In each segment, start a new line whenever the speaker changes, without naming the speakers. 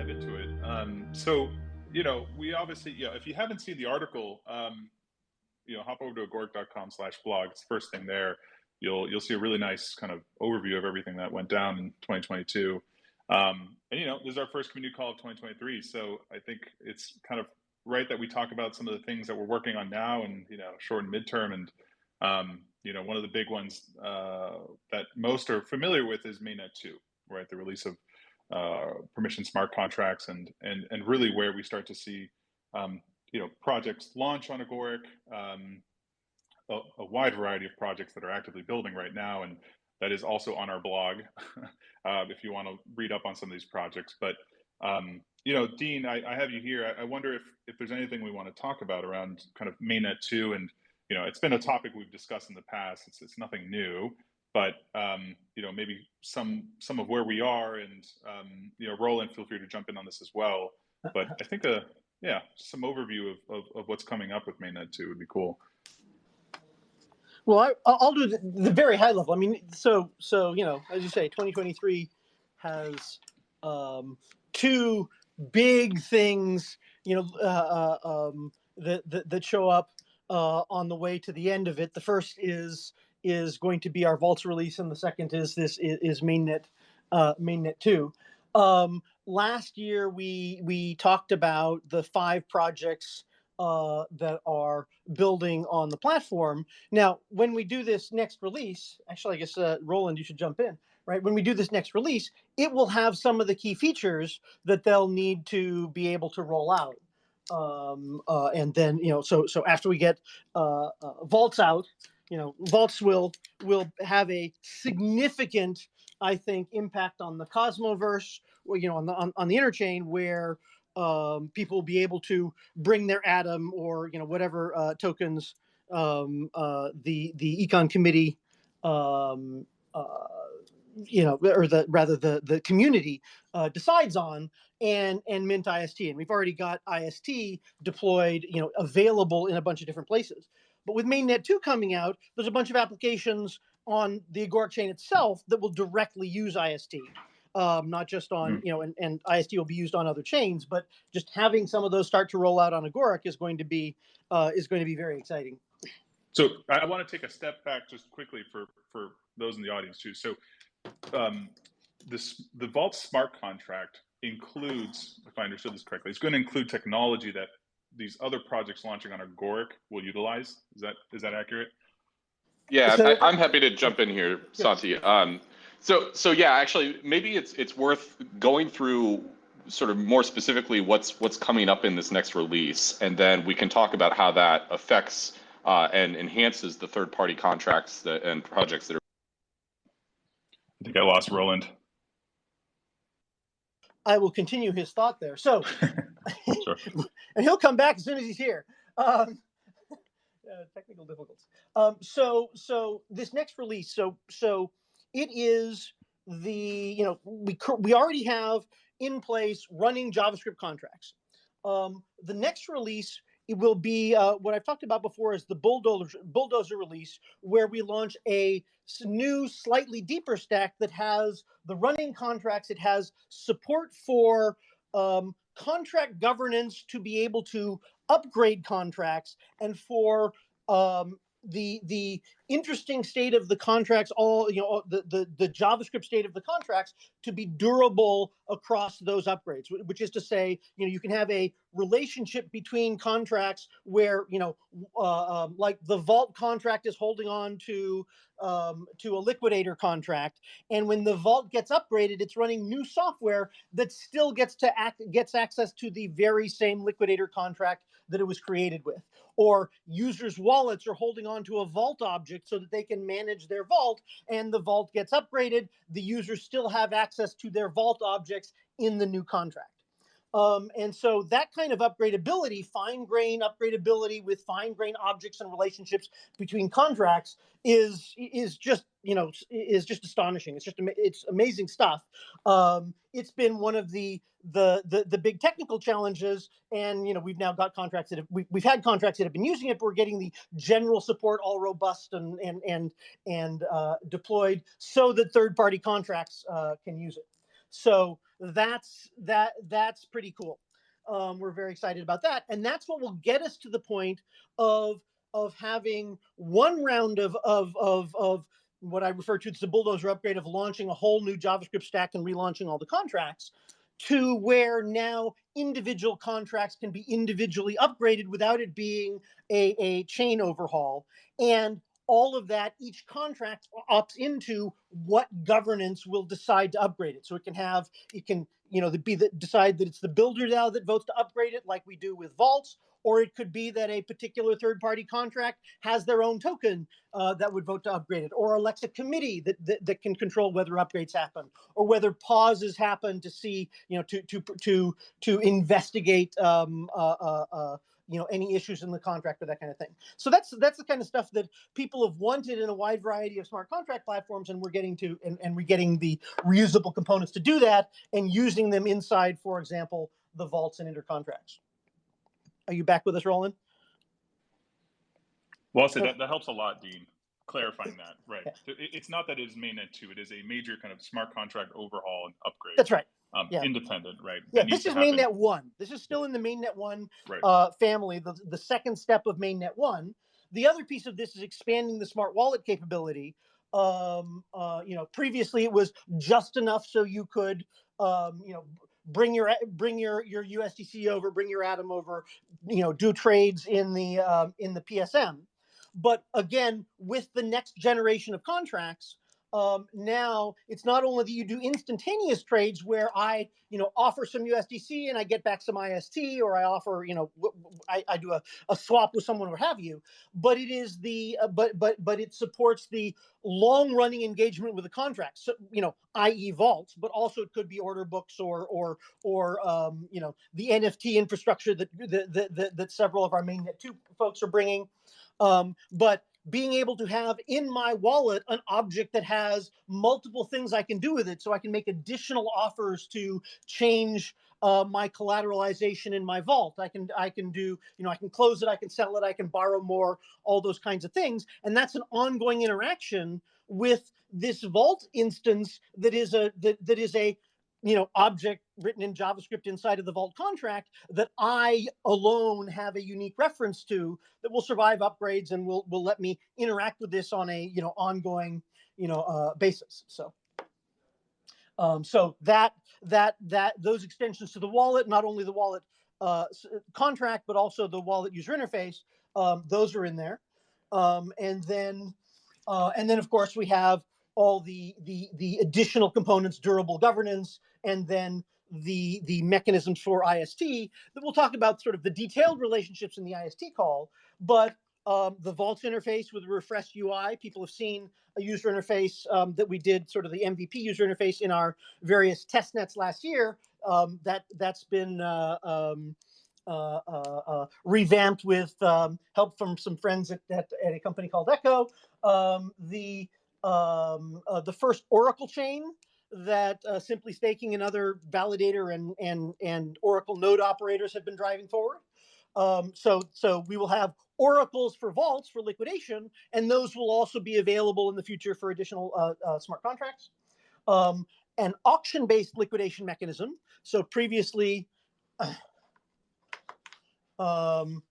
dive into it. Um, so, you know, we obviously, yeah, if you haven't seen the article, um, you know, hop over to agoric.com slash blog. It's the first thing there. You'll, you'll see a really nice kind of overview of everything that went down in 2022. Um, and, you know, this is our first community call of 2023. So I think it's kind of right that we talk about some of the things that we're working on now and, you know, short and midterm. And, um, you know, one of the big ones uh, that most are familiar with is Mainnet 2, right? The release of permission smart contracts and and and really where we start to see um, you know projects launch on Agoric, um, a, a, wide variety of projects that are actively building right now, and that is also on our blog uh, if you want to read up on some of these projects. But um, you know, Dean, I, I have you here. I, I, wonder if if there's anything we want to talk about around kind of mainnet two, and you know, it's been a topic we've discussed in the past. It's it's nothing new but um, you know maybe some some of where we are and um, you know roland feel free to jump in on this as well but i think a yeah some overview of, of, of what's coming up with mainnet 2 would be cool.
Well I, i'll do the, the, very high level. I mean so so you know as you say 2023 has um, two big things you know uh, uh, um, that, that, that show up uh, on the way to the end of it. The first is is going to be our Vaults release, and the second is this is, mainnet uh, mainnet two. Um, last year we we talked about the five projects uh, that are building on the platform. Now, when we do this next release, actually, I guess uh, Roland, you should jump in. Right when we do this next release, it will have some of the key features that they'll need to be able to roll out. Um, uh, and then you know, so so after we get uh, uh, vaults out, you know, vaults will will have a significant, I think, impact on the Cosmoverse, you know, on the on, on the interchain where um, people will be able to bring their Atom or you know whatever uh, tokens um, uh, the the econ committee um, uh, you know or the rather the the community uh, decides on and and mint ist and we've already got ist deployed you know available in a bunch of different places but with mainnet 2 coming out, there's a bunch of applications on the Agoric chain itself that will directly use IST. Um, not just on, mm. you know, and, and IST will be used on other chains, but just having some of those start to roll out on Agoric is going to be uh, is going to be very exciting.
So I want to take a step back just quickly for for those in the audience too. So um, this the Vault smart contract includes, if I understood this correctly, it's going to include technology that these other projects launching on Agoric will utilize. Is that is that accurate?
Yeah, so, I, am happy to jump in here, Santi. Um, so so yeah, actually, maybe it's it's worth going through sort of more specifically what's what's coming up in this next release, and then we can talk about how that affects uh, and enhances the third party contracts that, and projects that are.
I think I lost Roland.
I will continue his thought there. So, sure. and he'll come back as soon as he's here. Um, uh, technical difficulties. Um, so, so this next release, so so it is the you know we we already have in place running JavaScript contracts. Um, the next release it will be uh, what I've talked about before is the bulldozer bulldozer release, where we launch a new, slightly deeper stack that has the running contracts. It has support for um, contract governance to be able to upgrade contracts and for um, the the interesting state of the contracts all you know the, the the javascript state of the contracts to be durable across those upgrades which is to say you know you can have a relationship between contracts where you know uh, um, like the vault contract is holding on to um, to a liquidator contract and when the vault gets upgraded it's running new software that still gets to act gets access to the very same liquidator contract that it was created with. Or users wallets are holding on to a vault object so that they can manage their vault and the vault gets upgraded the users still have access to their vault objects in the new contract um, and so that kind of upgradability, fine grain upgradability with fine grain objects and relationships between contracts is is just you know is just astonishing. It's just it's amazing stuff. Um, it's been one of the the the the big technical challenges, and you know we've now got contracts that have we, we've had contracts that have been using it, but we're getting the general support all robust and and and and uh, deployed so that third party contracts uh, can use it. So that's that that's pretty cool. Um, we're very excited about that, and that's what will get us to the point of of having one round of of of of what I refer to as the bulldozer upgrade of launching a whole new JavaScript stack and relaunching all the contracts to where now individual contracts can be individually upgraded without it being a, a chain overhaul. And all of that, each contract opts into what governance will decide to upgrade it. So it can have, it can, you know, be the, decide that it's the builder now that votes to upgrade it, like we do with vaults, or it could be that a particular third-party contract has their own token uh, that would vote to upgrade it, or elects a committee that, that, that can control whether upgrades happen, or whether pauses happen to see, you know, to to to to investigate um, uh, uh, uh you know any issues in the contract or that kind of thing. So that's that's the kind of stuff that people have wanted in a wide variety of smart contract platforms, and we're getting to and, and we're getting the reusable components to do that and using them inside, for example, the vaults and intercontracts. Are you back with us, Roland?
Well, so oh. that, that helps a lot, Dean. Clarifying that, right? Yeah. It's not that it is mainnet two; it is a major kind of smart contract overhaul and upgrade.
That's right.
Um, yeah. Independent, right?
Yeah, this is mainnet one. This is still in the mainnet one right. uh, family. The the second step of mainnet one. The other piece of this is expanding the smart wallet capability. Um, uh, you know, previously it was just enough so you could, um, you know, bring your bring your your USDC over, bring your Atom over, you know, do trades in the um, in the PSM. But again, with the next generation of contracts, um, now it's not only that you do instantaneous trades where I, you know, offer some USDC and I get back some IST, or I offer, you know, I, I do a, a swap with someone or have you, but it is the, uh, but but but it supports the long running engagement with the contract. So you know, i.e. vaults, but also it could be order books or or or um, you know the NFT infrastructure that that that, that several of our mainnet two folks are bringing. Um, but being able to have in my wallet an object that has multiple things I can do with it so I can make additional offers to change uh, my collateralization in my vault. I can I can do, you know, I can close it, I can sell it, I can borrow more, all those kinds of things. And that's an ongoing interaction with this vault instance that is a that, that is a you know, object written in JavaScript inside of the Vault contract that I alone have a unique reference to that will survive upgrades and will will let me interact with this on a you know ongoing you know uh, basis. So. Um, so that that that those extensions to the wallet, not only the wallet uh, contract, but also the wallet user interface, um, those are in there. Um, and then uh, and then of course we have all the the the additional components, durable governance, and then the the mechanisms for IST that we'll talk about sort of the detailed relationships in the IST call, but um, the Vault interface with a refreshed UI. People have seen a user interface um, that we did sort of the MVP user interface in our various test nets last year. Um, that that's been uh, um, uh, uh, uh, revamped with um, help from some friends at, at, at, a company called Echo. Um, the the first Oracle chain that uh, simply staking and other validator and and and Oracle node operators have been driving forward. Um, so so we will have oracles for vaults for liquidation, and those will also be available in the future for additional uh, uh, smart contracts. Um, an auction-based liquidation mechanism. So previously. Um,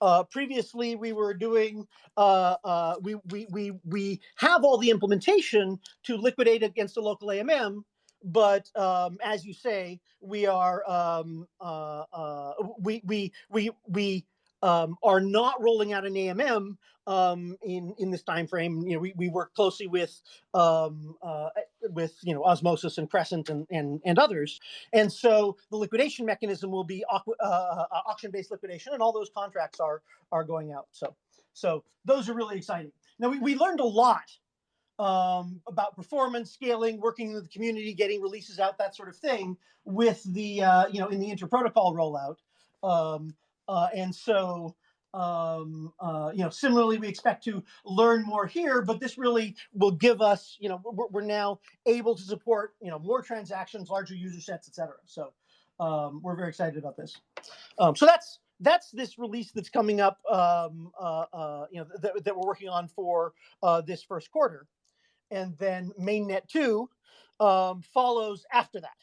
uh, previously we were doing uh, uh, we, we we we have all the implementation to liquidate against a local AMM, but um, as you say, we are um, uh, uh, we we we we um, are not rolling out an AMM um, in in this time frame. You know, we, we work closely with um, uh, with you know Osmosis and Crescent and, and and others, and so the liquidation mechanism will be uh, uh, auction based liquidation, and all those contracts are are going out. So so those are really exciting. Now we, we learned a lot um, about performance, scaling, working with the community, getting releases out, that sort of thing, with the uh, you know in the interprotocol rollout. Um, uh, and so, um, uh, you know, similarly, we expect to learn more here, but this really will give us, you know, we're, we're now able to support, you know, more transactions, larger user sets, et cetera. So um, we're very excited about this. Um, so that's that's this release that's coming up, um, uh, uh, you know, that, that we're working on for uh, this first quarter. And then mainnet two, um, follows after that.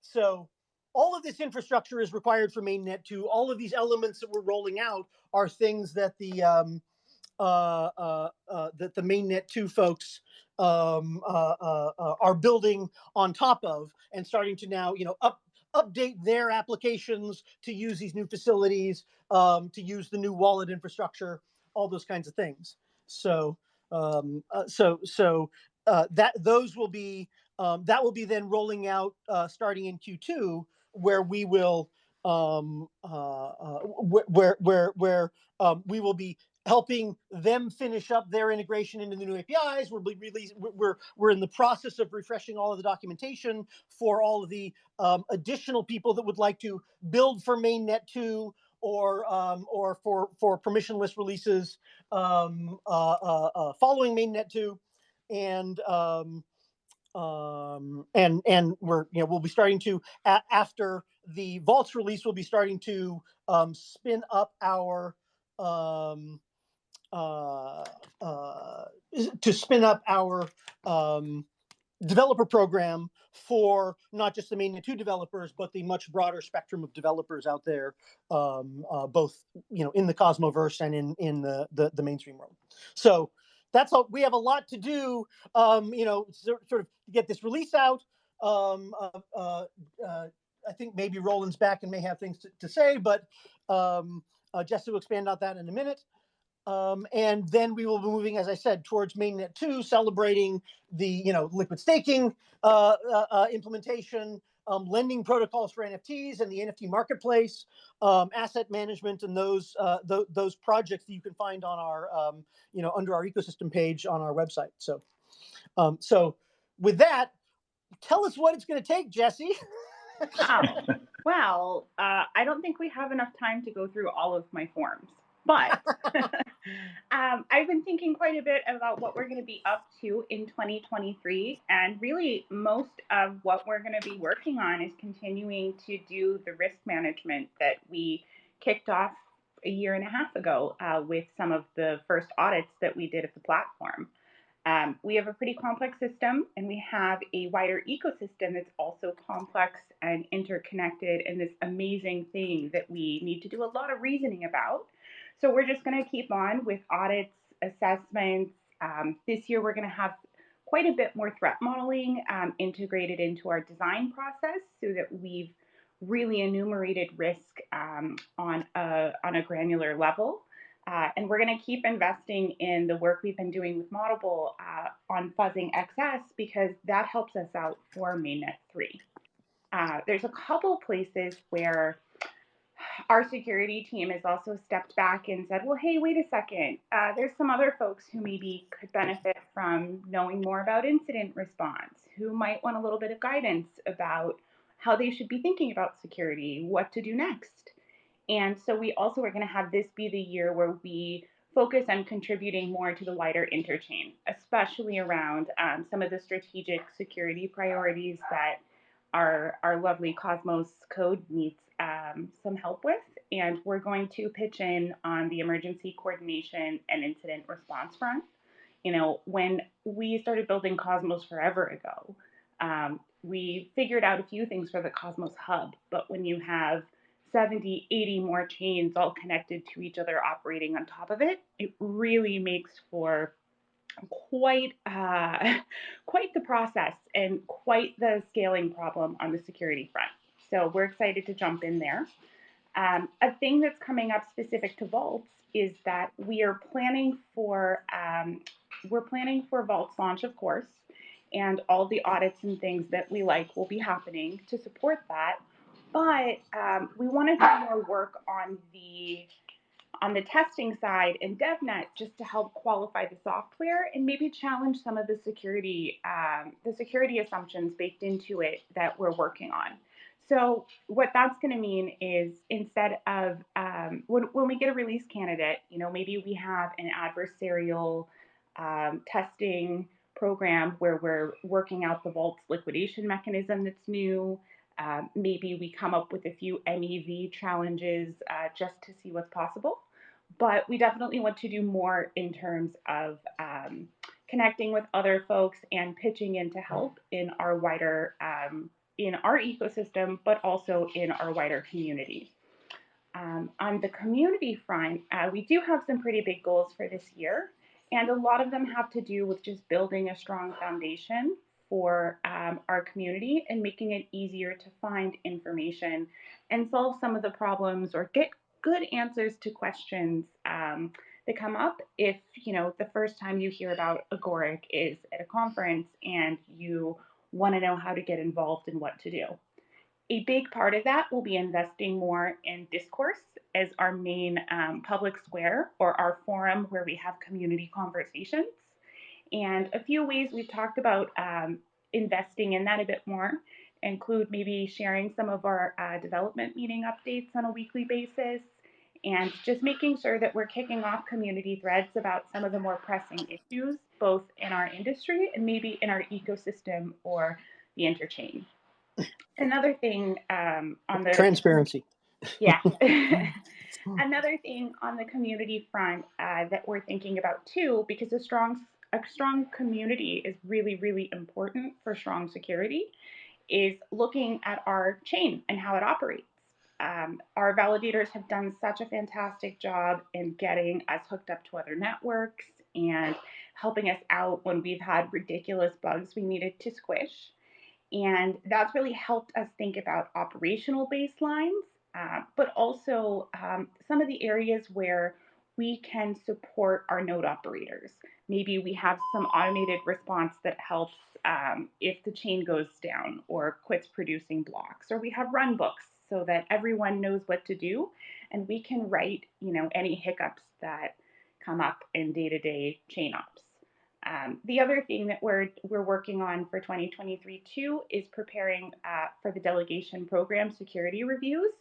So all of this infrastructure is required for mainnet 2 all of these elements that we're rolling out are things that the um, uh, uh, uh, that the mainnet 2 folks um, uh, uh, uh, are building on top of and starting to now you know up update their applications to use these new facilities um, to use the new wallet infrastructure all those kinds of things. So um, so so that those will be um, that will be then rolling out starting in q2 where we will um, uh, uh, where where where um, we will be helping them finish up their integration into the new APIs. We're release, we're we're in the process of refreshing all of the documentation for all of the um, additional people that would like to build for mainnet two or um, or for for permissionless releases um, uh, uh, uh following mainnet two, and um, um, and and we're you know we'll be starting to a- after the vaults release we'll be starting to um, spin up our um, uh, uh, to spin up our um, developer program for not just the mainnet 2 developers but the much broader spectrum of developers out there um, uh, both you know in the cosmoverse and in in the the, the mainstream world. So that's all we have a lot to do um, you know sort, of get this release out um, uh, uh, uh, i think maybe roland's back and may have things to, to say but um, uh, jesse will expand on that in a minute um, and then we will be moving, as I said, towards mainnet two, celebrating the you know liquid staking uh, uh, uh implementation, um, lending protocols for NFTs and the NFT marketplace, um, asset management, and those uh, th those projects that you can find on our um, you know under our ecosystem page on our website. So, um, so with that, tell us what it's going to take, Jesse.
Well, uh, I don't think we have enough time to go through all of my forms. But um, I've been thinking quite a bit about what we're going to be up to in 2023. And really, most of what we're going to be working on is continuing to do the risk management that we kicked off a year and a half ago uh, with some of the first audits that we did of the platform. Um, we have a pretty complex system and we have a wider ecosystem that's also complex and interconnected and this amazing thing that we need to do a lot of reasoning about. So we're just going to keep on with audits, assessments. Um, this year, we're going to have quite a bit more threat modeling um, integrated into our design process so that we've really enumerated risk um, on, a, on a granular level. Uh, and we're going to keep investing in the work we've been doing with Moddable uh, on fuzzing XS because that helps us out for mainnet 3. Uh, there's a couple places where our security team has also stepped back and said, well, hey, wait a second. Uh, there's some other folks who maybe could benefit from knowing more about incident response, who might want a little bit of guidance about how they should be thinking about security, what to do next. And so we also are going to have this be the year where we focus on contributing more to the wider interchain, especially around um, some of the strategic security priorities that our, our lovely Cosmos code needs um, some help with. And we're going to pitch in on the emergency coordination and incident response front. You know, when we started building Cosmos forever ago, um, we figured out a few things for the Cosmos Hub. But when you have 70, 80 more chains all connected to each other operating on top of it, it really makes for quite uh, quite the process and quite the scaling problem on the security front. So we're excited to jump in there. Um, a thing that's coming up specific to vaults is that we are planning for um, we're planning for vaults launch, of course, and all the audits and things that we like will be happening to support that. But um, we want to do more work on the on the testing side in DevNet just to help qualify the software and maybe challenge some of the security um, the security assumptions baked into it that we're working on. So what that's going to mean is instead of um, when, when we get a release candidate, you know, maybe we have an adversarial um, testing program where we're working out the vault's liquidation mechanism that's new. Uh, maybe we come up with a few MEV challenges uh, just to see what's possible. But we definitely want to do more in terms of um, connecting with other folks and pitching in to help in our wider um, in our ecosystem, but also in our wider community. Um, on the community front, uh, we do have some pretty big goals for this year, and a lot of them have to do with just building a strong foundation for um, our community and making it easier to find information and solve some of the problems or get good answers to questions um, that come up if you know the first time you hear about agoric is at a conference and you want to know how to get involved and what to do. A big part of that will be investing more in discourse as our main um, public square or our forum where we have community conversations. And a few ways we've talked about um, investing in that a bit more include maybe sharing some of our uh, development meeting updates on a weekly basis and just making sure that we're kicking off community threads about some of the more pressing issues, both in our industry and maybe in our ecosystem or the interchain. Another thing um, on the
transparency.
Yeah. Another thing on the community front uh, that we're thinking about too, because a strong a strong community is really really important for strong security, is looking at our chain and how it operates. Um, our validators have done such a fantastic job in getting us hooked up to other networks and helping us out when we've had ridiculous bugs we needed to squish. And that's really helped us think about operational baselines, uh, but also um, some of the areas where we can support our node operators. Maybe we have some automated response that helps um, if the chain goes down or quits producing blocks, or we have run books so that everyone knows what to do and we can right you know any hiccups that come up in day-to-day chain ops um, the other thing that we're we're working on for 2023 too is preparing uh, for the delegation program security reviews.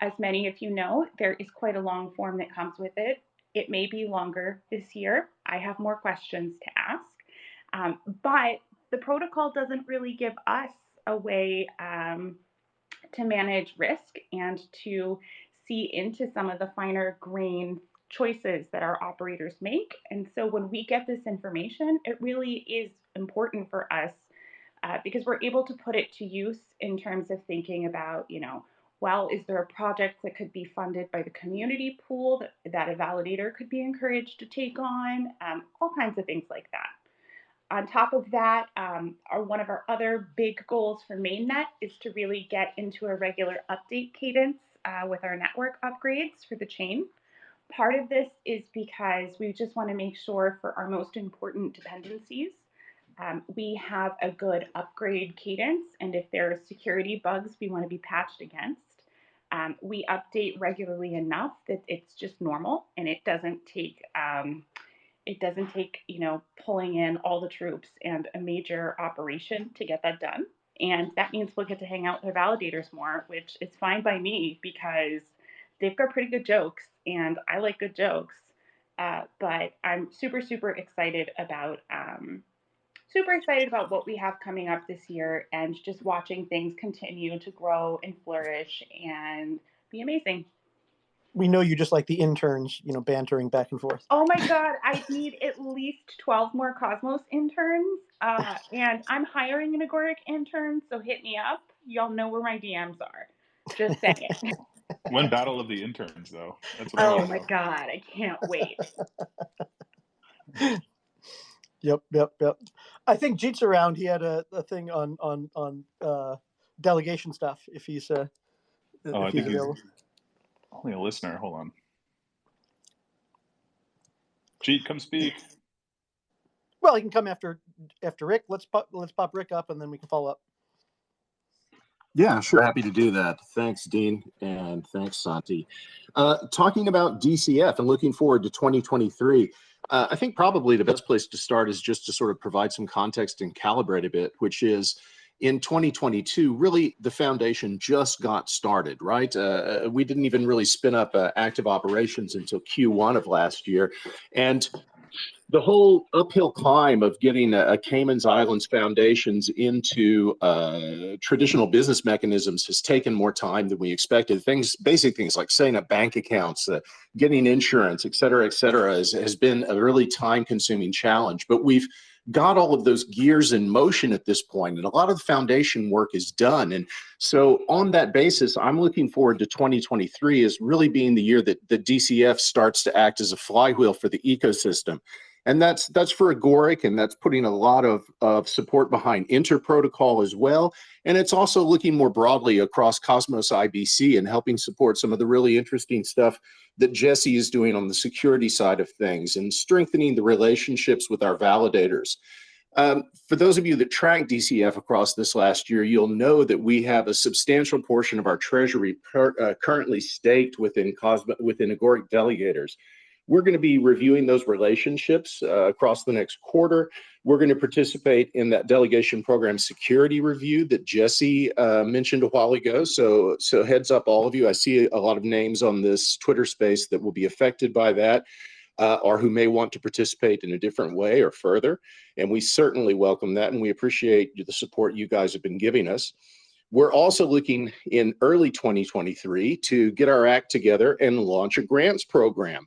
As many of you know there is quite a long form that comes with it. It may be longer this year. I have more questions to ask. Um, but the protocol doesn't really give us a way um, to manage risk and to see into some of the finer grain choices that our operators make. And so when we get this information, it really is important for us uh, because we're able to put it to use in terms of thinking about, you know, well, is there a project that could be funded by the community pool that, that a validator could be encouraged to take on? Um, all kinds of things like that. On top of that, um, our, one of our other big goals for mainnet is to really get into a regular update cadence uh, with our network upgrades for the chain. Part of this is because we just want to make sure for our most important dependencies, um, we have a good upgrade cadence. And if there are security bugs we want to be patched against, um, we update regularly enough that it's just normal and it doesn't take um, it doesn't take, you know, pulling in all the troops and a major operation to get that done. And that means we'll get to hang out with our validators more, which is fine by me because they've got pretty good jokes and I like good jokes. Uh, but I'm super, super excited about um, super excited about what we have coming up this year and just watching things continue to grow and flourish and be amazing
we know you just like the interns, you know, bantering back and forth.
Oh my God, I need at least 12 more Cosmos interns. Uh, and I'm hiring an Agoric intern, so hit me up. Y'all know where my DMs are. Just saying.
When Battle of the Interns, though.
That's what oh my know. God, I can't wait.
yep, yep, yep. I think Jeet's around. He had a, a thing on on on uh, delegation stuff. If he's uh,
oh, if I he's think available. he's only a listener. Hold on. Jeet, come speak.
Well, he can come after after Rick. Let's pop let's pop Rick up, and then we can follow up.
Yeah, sure. Happy to do that. Thanks, Dean, and thanks, Santi. Uh, talking about DCF and looking forward to 2023, uh, I think probably the best place to start is just to sort of provide some context and calibrate a bit, which is in 2022, really the foundation just got started, right? Uh, uh, we didn't even really spin up uh, active operations until Q1 of last year. And the whole uphill climb of getting a, a Cayman's Islands foundations into uh, traditional business mechanisms has taken more time than we expected. Things, basic things like setting up bank accounts, uh, getting insurance, et cetera, et cetera, has, has been a really time consuming challenge. But we've got all of those gears in motion at this point and a lot of the foundation work is done and so on that basis i'm looking forward to 2023 as really being the year that the dcf starts to act as a flywheel for the ecosystem and that's that's for agoric and that's putting a lot of, of support behind interprotocol as well and it's also looking more broadly across cosmos ibc and helping support some of the really interesting stuff that jesse is doing on the security side of things and strengthening the relationships with our validators um, for those of you that track DCF across this last year, you'll know that we have a substantial portion of our treasury per, uh, currently staked within Cosmo, within Agoric delegators. We're going to be reviewing those relationships uh, across the next quarter. We're going to participate in that delegation program security review that Jesse uh, mentioned a while ago. So, so heads up, all of you. I see a lot of names on this Twitter space that will be affected by that. Uh, or who may want to participate in a different way or further. And we certainly welcome that and we appreciate the support you guys have been giving us. We're also looking in early 2023 to get our act together and launch a grants program.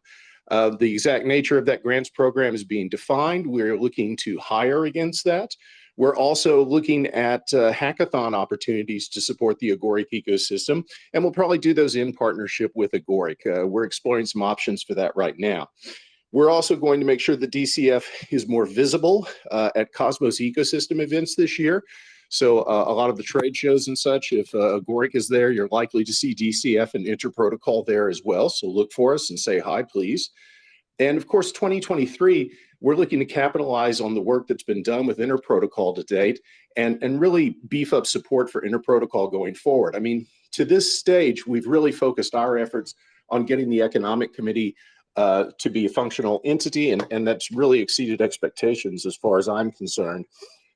Uh, the exact nature of that grants program is being defined. We're looking to hire against that. We're also looking at uh, hackathon opportunities to support the Agoric ecosystem, and we'll probably do those in partnership with Agoric. Uh, we're exploring some options for that right now. We're also going to make sure the DCF is more visible uh, at Cosmos ecosystem events this year. So uh, a lot of the trade shows and such, if uh, Agoric is there, you're likely to see DCF and Interprotocol there as well. So look for us and say hi, please. And of course, 2023, we're looking to capitalize on the work that's been done with Interprotocol to date and, and really beef up support for Interprotocol going forward. I mean, to this stage, we've really focused our efforts on getting the Economic Committee uh, to be a functional entity, and, and that's really exceeded expectations as far as I'm concerned.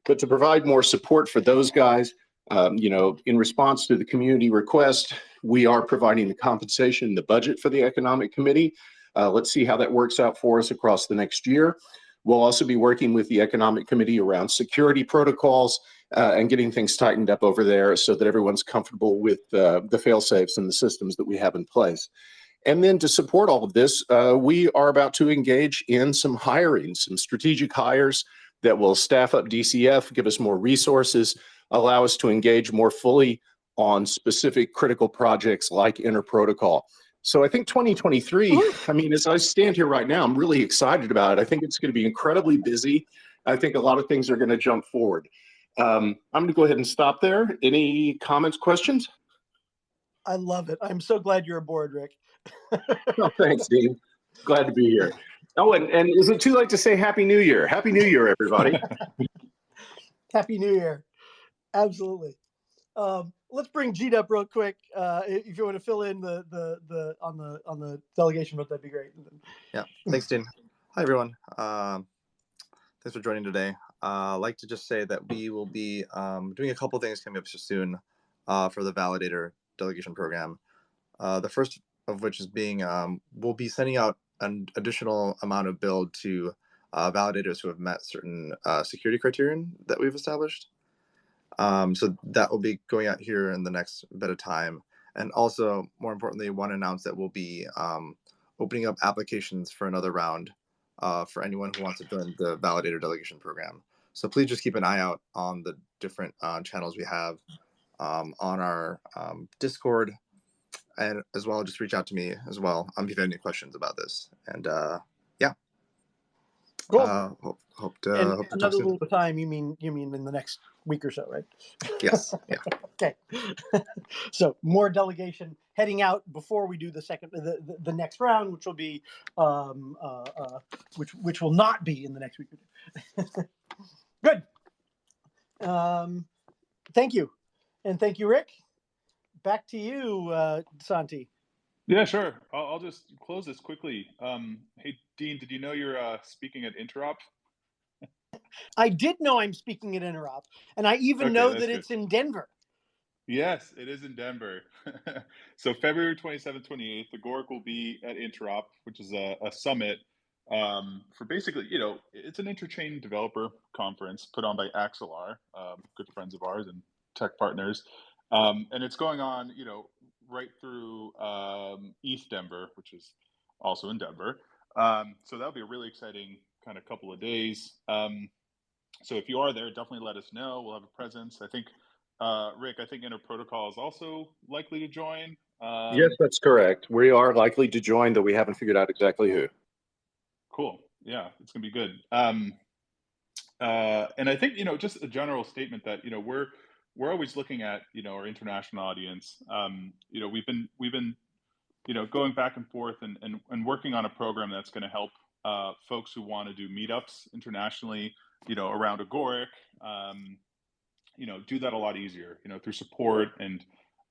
But to provide more support for those guys, um, you know, in response to the community request, we are providing the compensation, the budget for the Economic Committee. Uh, let's see how that works out for us across the next year. We'll also be working with the Economic Committee around security protocols uh, and getting things tightened up over there so that everyone's comfortable with uh, the fail safes and the systems that we have in place. And then to support all of this, uh, we are about to engage in some hiring, some strategic hires that will staff up DCF, give us more resources, allow us to engage more fully on specific critical projects like Interprotocol. So I think 2023, I mean, as I stand here right now, I'm really excited about it. I think it's going to be incredibly busy. I think a lot of things are going to jump forward. Um, I'm going to go ahead and stop there. Any comments, questions?
I love it. I'm so glad you're aboard, Rick.
oh, thanks, Dean. Glad to be here. Oh, and, and is it too late to say Happy New Year? Happy New Year, everybody.
Happy New Year. Absolutely. Um, let's bring Jeet up real quick. Uh, if you want to fill in the, the, the, on the, on the delegation vote, that'd be great.
Yeah. Thanks, Dean. Hi, everyone. Um, thanks for joining today. Uh, I'd like to just say that we will be um, doing a couple things coming up soon uh, for the validator delegation program. Uh, the first of which is being, um, we'll be sending out an additional amount of BLD to uh, validators who have met certain uh, security criterion that we've established. Um, so that will be going out here in the next bit of time. And also, more importantly, one to announce that we'll be um, opening up applications for another round uh, for anyone who wants to join the validator delegation program. So please just keep an eye out on the different uh, channels we have um, on our um, Discord, and as well just reach out to me as well um, if you have any questions about this. And uh yeah.
Cool.
Uh, hope, hope to,
and
hope to
another little time you mean you mean in the next week or so right?
Yes yeah.
Okay. So more delegation heading out before we do the second the, the, the next round which will be um uh, uh which which will not be in the next week. Good. Um thank you. And thank you rick back to you, uh, Santi.
Yeah, sure. I'll, I'll, just close this quickly. Um, hey, Dean, did you know you're uh, speaking at Interop?
I did know I'm speaking at Interop, and I even okay, know that good. it's in Denver.
Yes, it is in Denver. so February 27th, 28th, the Agoric will be at Interop, which is a, a summit um, for basically, you know, it's an interchain developer conference put on by Axelar, um, good friends of ours and tech partners. Um, and it's going on, you know, right through um, ETHDenver, which is also in Denver. Um, so that'll be a really exciting kind of couple of days. Um, so if you are there, definitely let us know. We'll have a presence. I think, uh, Rick, I think Inter Protocol is also likely to join. Um,
Yes, that's correct. We are likely to join, though we haven't figured out exactly who.
Cool. Yeah, it's gonna be good. Um, uh, and I think you know, just a general statement that you know we're we're always looking at you know our international audience. Um, you know, we've been we've been you know going back and forth and and, and working on a program that's going to help uh, folks who want to do meetups internationally. You know, around Agoric. Um, you know, do that a lot easier. You know, through support and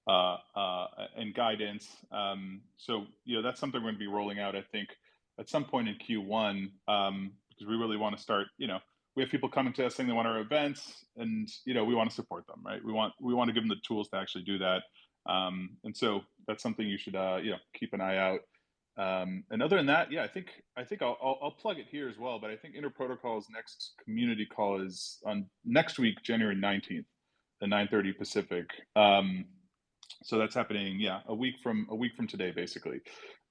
uh, uh, and guidance. Um, so you know, that's something we're going to be rolling out. I think at some point in Q1 um, because we really want to start. You know, we have people coming to us saying they want our events, and you know, we want to support them, right? We want we want to give them the tools to actually do that. Um, and so that's something you should uh, you know keep an eye out. Um, and other than that, yeah, I think I think I'll, I'll, I'll plug it here as well. But I think Interprotocol's next community call is on next week, January nineteenth, at nine thirty Pacific. Um, so that's happening, yeah, a week from a week from today, basically.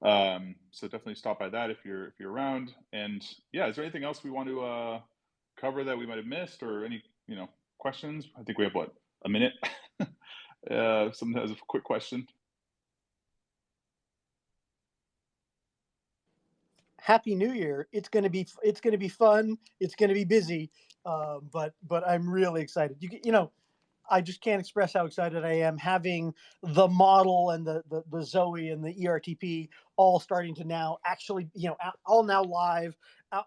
Um, so definitely stop by that if you're if you're around. And yeah, is there anything else we want to uh, cover that we might have missed, or any you know questions? I think we have what a minute. uh, someone has a quick question.
Happy New Year! It's gonna be it's gonna be fun. It's gonna be busy, uh, but but I'm really excited. You you know, I just can't express how excited I am having the model and the the, the Zoe and the ERTP all starting to now actually you know all now live,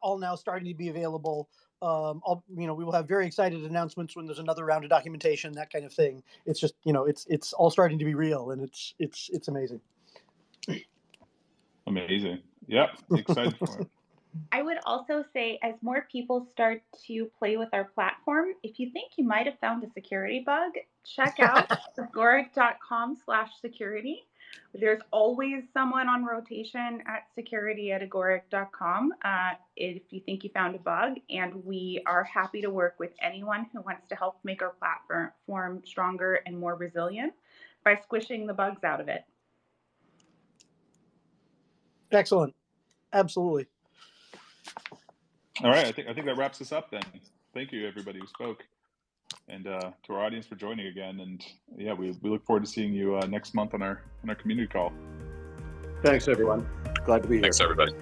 all now starting to be available. Um, all, you know, we will have very excited announcements when there's another round of documentation, that kind of thing. It's just you know, it's it's all starting to be real, and it's it's it's amazing.
Amazing. Yep, excited for it.
I would also say, as more people start to play with our platform, if you think you might have found a security bug, check out agoric.com slash security. There's always someone on rotation at security at agoric.com uh, if you think you found a bug. And we are happy to work with anyone who wants to help make our platform stronger and more resilient by squishing the bugs out of it.
Excellent, absolutely.
All right, I think I think that wraps us up then. Thank you everybody who spoke, and uh, to our audience for joining again. And yeah, we, we look forward to seeing you uh, next month on our on our community call.
Thanks, everyone. Glad to be here.
Thanks, everybody.